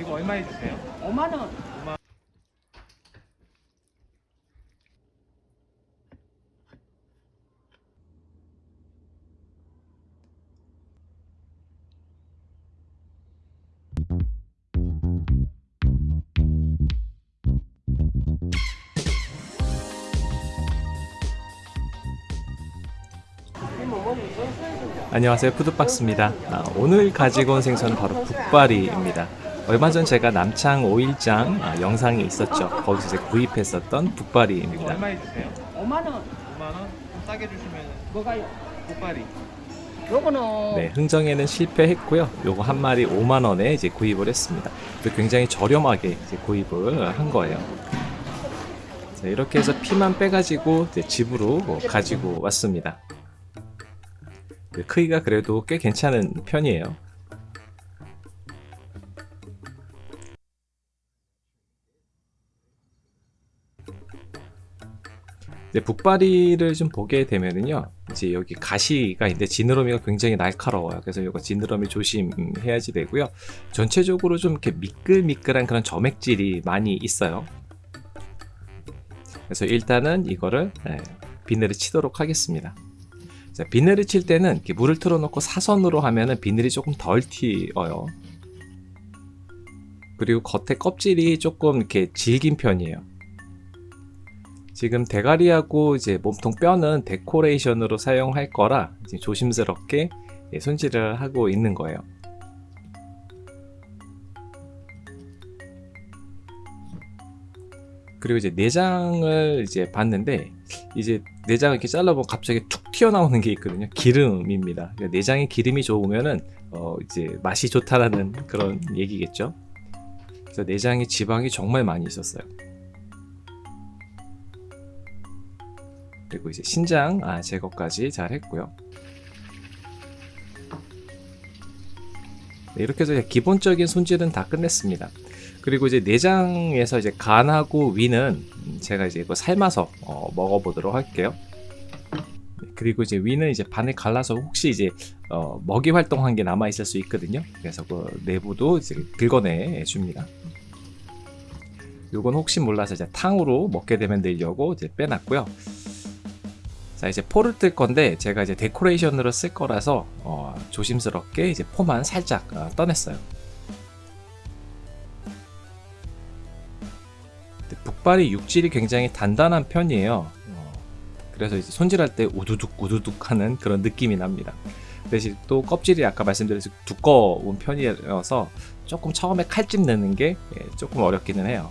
이거 얼마에 주세요? 5만 원. 안녕하세요 푸드박스입니다 아, 오늘 가지고 온 생선은 바로 북바리입니다 얼마 전 제가 남창 5일장 아, 영상이 있었죠 거기서 제가 구입했었던 이거 북바리입니다 얼마에 주세요? 5만 원. 5만 원? 좀 싸게 주시면 뭐가요? 꽃발이 요거는 네 흥정에는 실패했고요 요거 한 마리 5만 원에 이제 구입을 했습니다 굉장히 저렴하게 이제 구입을 한 거예요 자, 이렇게 해서 피만 빼가지고 이제 집으로 뭐 가지고 왔습니다 그 크기가 그래도 꽤 괜찮은 편이에요 이제 북바리를 좀 보게 되면은요 이제 여기 가시가 있는데 지느러미가 굉장히 날카로워요. 그래서 이거 지느러미 조심해야지 되고요. 전체적으로 좀 이렇게 미끌미끌한 그런 점액질이 많이 있어요. 그래서 일단은 이거를 예, 비늘을 치도록 하겠습니다. 자, 비늘을 칠 때는 물을 틀어놓고 사선으로 하면은 비늘이 조금 덜 튀어요. 그리고 겉에 껍질이 조금 이렇게 질긴 편이에요 지금 대가리하고 이제 몸통 뼈는 데코레이션으로 사용할 거라 조심스럽게 예, 손질을 하고 있는 거예요. 그리고 이제 내장을 이제 봤는데 이제 내장을 이렇게 잘라보면 갑자기 툭 튀어나오는 게 있거든요. 기름입니다. 그러니까 내장에 기름이 좋으면은 어 이제 맛이 좋다라는 그런 얘기겠죠. 그래서 내장에 지방이 정말 많이 있었어요. 그리고 이제 신장 아, 제거까지 잘 했고요. 네, 이렇게 해서 기본적인 손질은 다 끝냈습니다. 그리고 이제 내장에서 이제 간하고 위는 제가 이제 이거 삶아서 어, 먹어보도록 할게요. 네, 그리고 이제 위는 이제 반을 갈라서 혹시 이제 어, 먹이 활동한 게 남아 있을 수 있거든요. 그래서 그 내부도 이제 긁어내 줍니다. 요건 혹시 몰라서 이제 탕으로 먹게 되면 넣으려고 이제 빼놨고요. 자 이제 포를 뜰 건데 제가 이제 데코레이션으로 쓸 거라서 어, 조심스럽게 이제 포만 살짝 어, 떠냈어요. 북발이 육질이 굉장히 단단한 편이에요. 어, 그래서 이제 손질할 때 우두둑 우두둑 하는 그런 느낌이 납니다. 대신 또 껍질이 아까 말씀드렸듯이 두꺼운 편이어서 조금 처음에 칼집 내는 게 예, 조금 어렵기는 해요.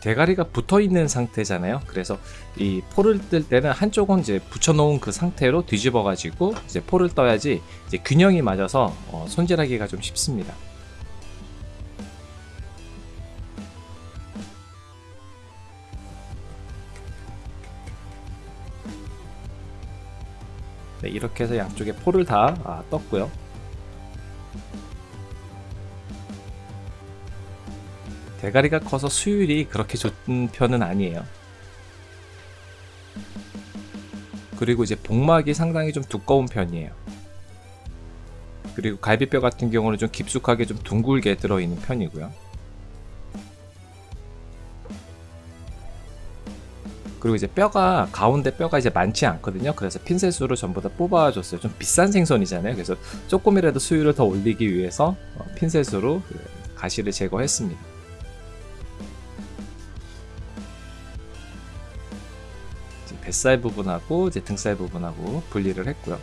대가리가 붙어 있는 상태잖아요. 그래서 이 포를 뜰 때는 한쪽은 이제 붙여 놓은 그 상태로 뒤집어 가지고 이제 포를 떠야지 이제 균형이 맞아서 어, 손질하기가 좀 쉽습니다. 네, 이렇게 해서 양쪽에 포를 다 아, 떴고요. 대가리가 커서 수율이 그렇게 좋은 편은 아니에요. 그리고 이제 복막이 상당히 좀 두꺼운 편이에요. 그리고 갈비뼈 같은 경우는 좀 깊숙하게 좀 둥글게 들어있는 편이고요. 그리고 이제 뼈가 가운데 뼈가 이제 많지 않거든요. 그래서 핀셋으로 전부 다 뽑아줬어요. 좀 비싼 생선이잖아요. 그래서 조금이라도 수율을 더 올리기 위해서 어, 핀셋으로 그 가시를 제거했습니다. 뱃살 부분하고 이제 등살 부분하고 분리를 했고요.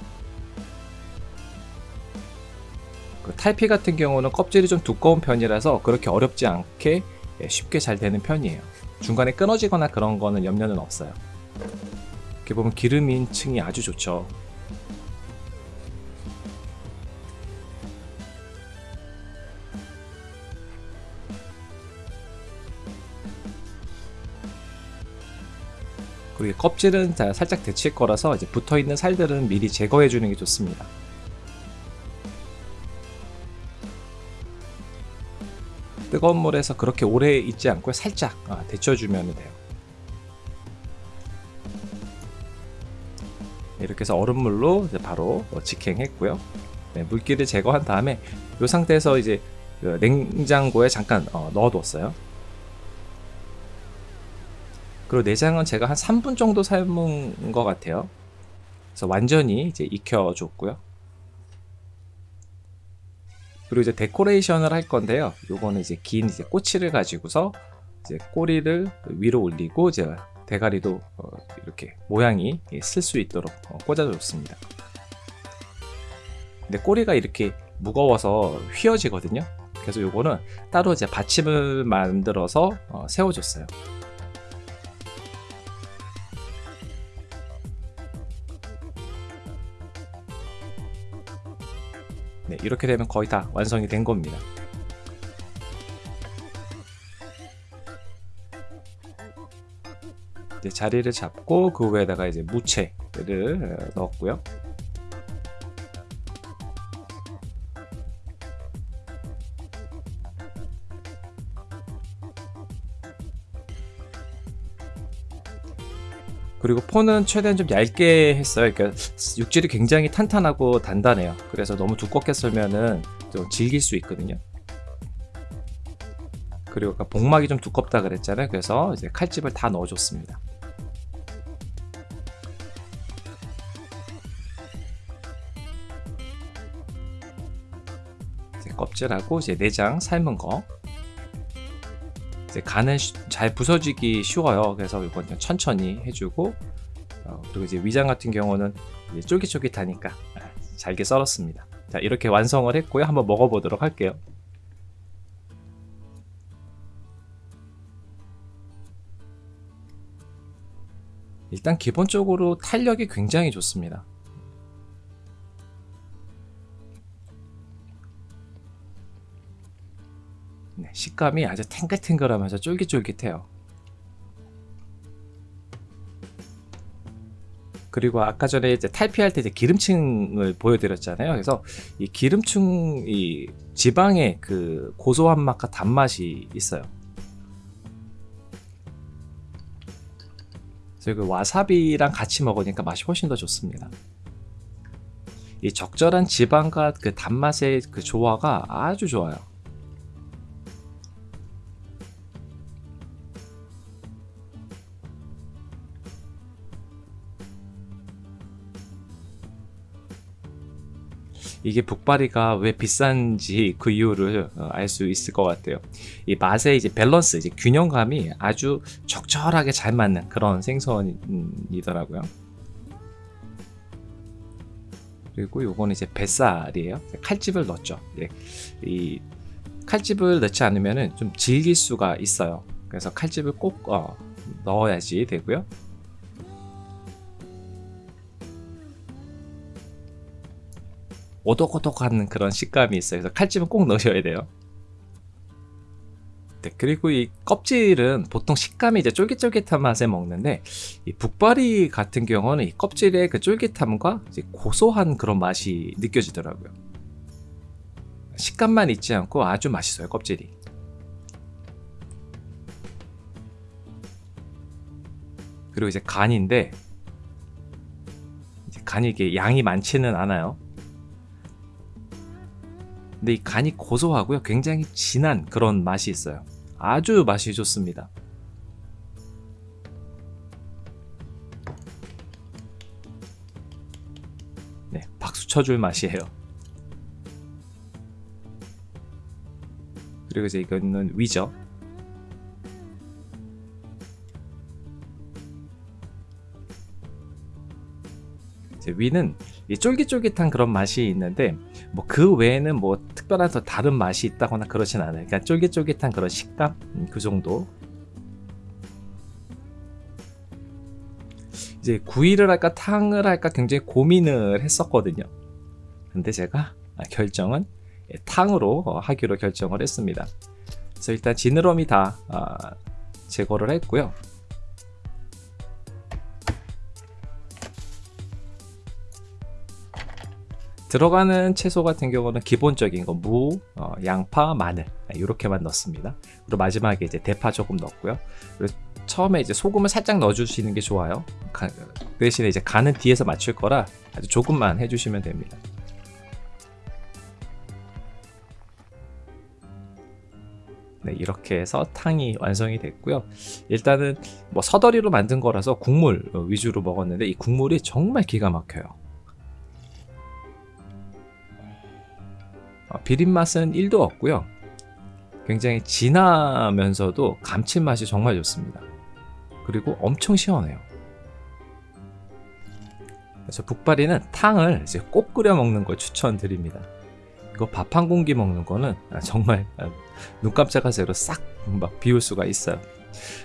그 탈피 같은 경우는 껍질이 좀 두꺼운 편이라서 그렇게 어렵지 않게 예, 쉽게 잘 되는 편이에요. 중간에 끊어지거나 그런 거는 염려는 없어요. 이렇게 보면 기름인 층이 아주 좋죠. 그리고 껍질은 다 살짝 데칠 거라서 이제 붙어 있는 살들은 미리 제거해 주는 게 좋습니다. 뜨거운 물에서 그렇게 오래 있지 않고 살짝 아, 데쳐주면 돼요. 네, 이렇게 해서 얼음물로 바로 어, 직행했고요. 네, 물기를 제거한 다음에 이 상태에서 이제 그 냉장고에 잠깐 어, 넣어뒀어요. 그리고 내장은 제가 한 3분 정도 삶은 것 같아요. 그래서 완전히 이제 익혀줬고요. 그리고 이제 데코레이션을 할 건데요. 요거는 이제 긴 이제 꼬치를 가지고서 이제 꼬리를 위로 올리고 이제 대가리도 어, 이렇게 모양이 쓸 수 있도록 어, 꽂아줬습니다. 근데 꼬리가 이렇게 무거워서 휘어지거든요. 그래서 요거는 따로 이제 받침을 만들어서 어, 세워줬어요. 네, 이렇게 되면 거의 다 완성이 된 겁니다. 자리를 잡고 그 위에다가 이제 무채를 어, 넣었고요. 그리고 폰은 최대한 좀 얇게 했어요. 그러니까 육질이 굉장히 탄탄하고 단단해요. 그래서 너무 두껍게 썰면은 좀 질길 수 있거든요. 그리고 아까 복막이 좀 두껍다 그랬잖아요. 그래서 이제 칼집을 다 넣어줬습니다. 껍질하고 이제 내장 삶은 거. 간은 쉬- 잘 부서지기 쉬워요. 그래서 이건 천천히 해주고 어, 그리고 이제 위장 같은 경우는 쫄깃쫄깃하니까 아, 잘게 썰었습니다. 자 이렇게 완성을 했고요. 한번 먹어보도록 할게요. 일단 기본적으로 탄력이 굉장히 좋습니다. 네, 식감이 아주 탱글탱글하면서 쫄깃쫄깃해요. 그리고 아까 전에 이제 탈피할 때 이제 기름층을 보여드렸잖아요. 그래서 이 기름층 이 지방의 그 고소한 맛과 단맛이 있어요. 그래서 그 와사비랑 같이 먹으니까 맛이 훨씬 더 좋습니다. 이 적절한 지방과 그 단맛의 그 조화가 아주 좋아요. 이게 북바리가 왜 비싼지 그 이유를 알 수 있을 것 같아요. 이 맛의 이제 밸런스, 이제 균형감이 아주 적절하게 잘 맞는 그런 생선이더라고요. 그리고 요거는 이제 뱃살이에요. 칼집을 넣었죠. 예. 이 칼집을 넣지 않으면은 좀 질길 수가 있어요. 그래서 칼집을 꼭 어, 넣어야지 되고요. 오독오독한 그런 식감이 있어요. 그래서 칼집은 꼭 넣으셔야 돼요. 네, 그리고 이 껍질은 보통 식감이 이제 쫄깃쫄깃한 맛에 먹는데 이 북바리 같은 경우는 이 껍질의 그 쫄깃함과 고소한 그런 맛이 느껴지더라고요. 식감만 있지 않고 아주 맛있어요 껍질이. 그리고 이제 간인데 간이 이게 양이 많지는 않아요. 근데 이 간이 고소하고요. 굉장히 진한 그런 맛이 있어요. 아주 맛이 좋습니다. 네, 박수 쳐줄 맛이에요. 그리고 이제 이거는 위죠. 위는 이 쫄깃쫄깃한 그런 맛이 있는데 뭐 그 외에는 뭐 특별한 더 다른 맛이 있다거나 그렇진 않아요. 그냥 쫄깃쫄깃한 그런 식감 음, 그 정도. 이제 구이를 할까 탕을 할까 굉장히 고민을 했었거든요. 근데 제가 아, 결정은 예, 탕으로 어, 하기로 결정을 했습니다. 그래서 일단 지느러미 다 아, 제거를 했고요. 들어가는 채소 같은 경우는 기본적인 거 무, 어, 양파, 마늘 이렇게만 넣습니다. 그리고 마지막에 이제 대파 조금 넣고요. 그리고 처음에 이제 소금을 살짝 넣어주시는 게 좋아요. 가- 대신에 이제 간은 뒤에서 맞출 거라 아주 조금만 해주시면 됩니다. 네, 이렇게 해서 탕이 완성이 됐고요. 일단은 뭐 서더리로 만든 거라서 국물 어, 위주로 먹었는데 이 국물이 정말 기가 막혀요. 비린 맛은 1도 없고요. 굉장히 진하면서도 감칠맛이 정말 좋습니다. 그리고 엄청 시원해요. 그래서 북발이는 탕을 이제 꼭 끓여 먹는 걸 추천드립니다. 이거 밥 한 공기 먹는 거는 정말 눈 깜짝할 새로 싹막 비울 수가 있어요.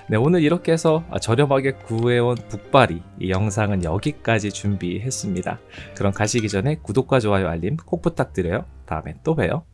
네, 오늘 이렇게 해서 저렴하게 구해온 북발이 이 영상은 여기까지 준비했습니다. 그럼 가시기 전에 구독과 좋아요 알림 꼭 부탁드려요. 다음에 또 봬요.